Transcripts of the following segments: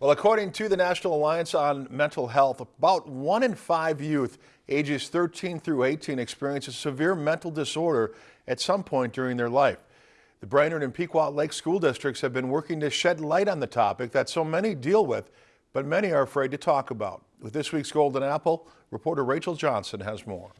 Well, according to the National Alliance on Mental Health, about one in five youth ages 13 through 18 experience a severe mental disorder at some point during their life. The Brainerd and Pequot Lake school districts have been working to shed light on the topic that so many deal with, but many are afraid to talk about. With this week's Golden Apple, reporter Rachel Johnson has more.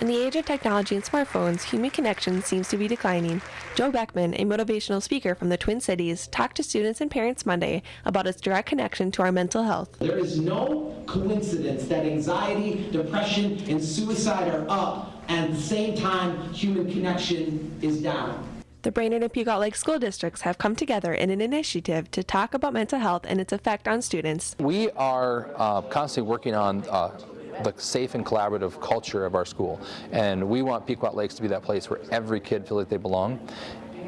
In the age of technology and smartphones, human connection seems to be declining. Joe Beckman, a motivational speaker from the Twin Cities, talked to students and parents Monday about its direct connection to our mental health. There is no coincidence that anxiety, depression, and suicide are up, and at the same time, human connection is down. The Brainerd and Pequot Lake school districts have come together in an initiative to talk about mental health and its effect on students. We are uh, constantly working on uh, the safe and collaborative culture of our school. And we want Pequot Lakes to be that place where every kid feels like they belong.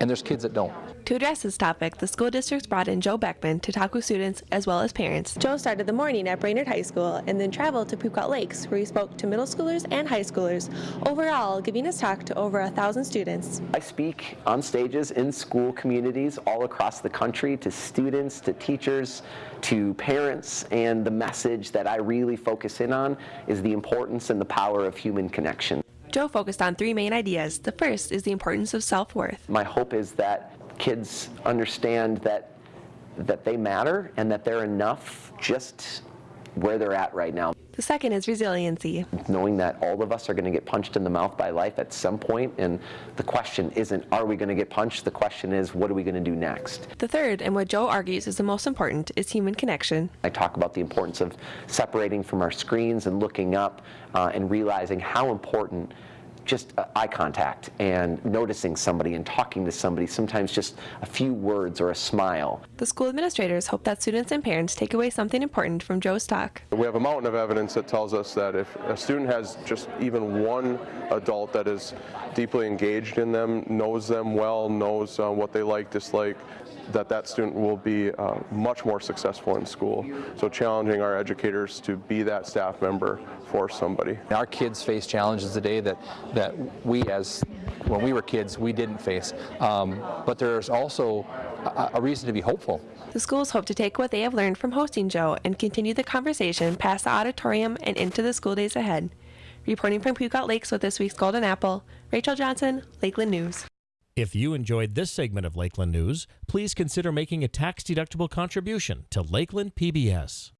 And there's kids that don't. To address this topic, the school districts brought in Joe Beckman to talk with students as well as parents. Joe started the morning at Brainerd High School and then traveled to Pequot Lakes, where he spoke to middle schoolers and high schoolers, overall giving his talk to over a thousand students. I speak on stages in school communities all across the country to students, to teachers, to parents, and the message that I really focus in on is the importance and the power of human connection. Joe focused on three main ideas. The first is the importance of self-worth. My hope is that kids understand that that they matter and that they're enough just where they're at right now. The second is resiliency. Knowing that all of us are going to get punched in the mouth by life at some point, and the question isn't, are we going to get punched? The question is, what are we going to do next? The third, and what Joe argues is the most important, is human connection. I talk about the importance of separating from our screens and looking up uh, and realizing how important just uh, eye contact and noticing somebody and talking to somebody, sometimes just a few words or a smile. The school administrators hope that students and parents take away something important from Joe's talk. We have a mountain of evidence that tells us that if a student has just even one adult that is deeply engaged in them, knows them well, knows uh, what they like, dislike, that that student will be uh, much more successful in school. So challenging our educators to be that staff member for somebody. Our kids face challenges today that, that we as, when we were kids, we didn't face. Um, but there's also a, a reason to be hopeful. The schools hope to take what they have learned from hosting Joe and continue the conversation past the auditorium and into the school days ahead. Reporting from Pequot Lakes with this week's Golden Apple, Rachel Johnson, Lakeland News. If you enjoyed this segment of Lakeland News, please consider making a tax-deductible contribution to Lakeland PBS.